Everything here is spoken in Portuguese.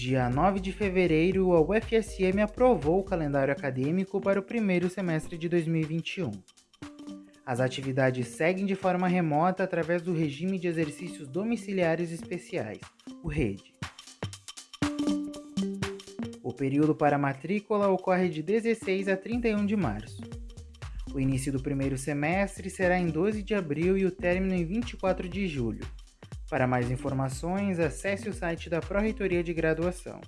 dia 9 de fevereiro, a UFSM aprovou o calendário acadêmico para o primeiro semestre de 2021. As atividades seguem de forma remota através do regime de exercícios domiciliares especiais, o RED. O período para matrícula ocorre de 16 a 31 de março. O início do primeiro semestre será em 12 de abril e o término em 24 de julho. Para mais informações, acesse o site da Pró-Reitoria de Graduação.